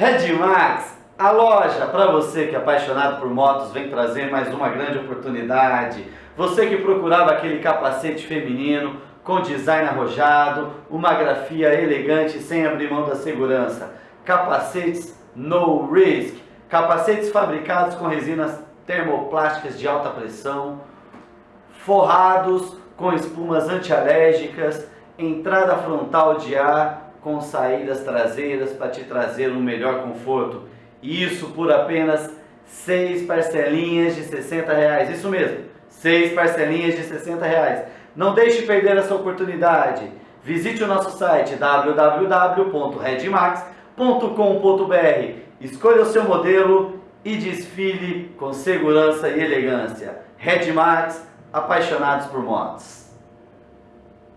Redmax, a loja para você que é apaixonado por motos vem trazer mais uma grande oportunidade. Você que procurava aquele capacete feminino com design arrojado, uma grafia elegante sem abrir mão da segurança. Capacetes No Risk, capacetes fabricados com resinas termoplásticas de alta pressão, forrados com espumas antialérgicas, entrada frontal de ar com saídas traseiras para te trazer um melhor conforto. Isso por apenas seis parcelinhas de 60 reais. Isso mesmo, seis parcelinhas de 60 reais. Não deixe perder essa oportunidade. Visite o nosso site www.redmax.com.br. Escolha o seu modelo e desfile com segurança e elegância. Redmax, apaixonados por motos.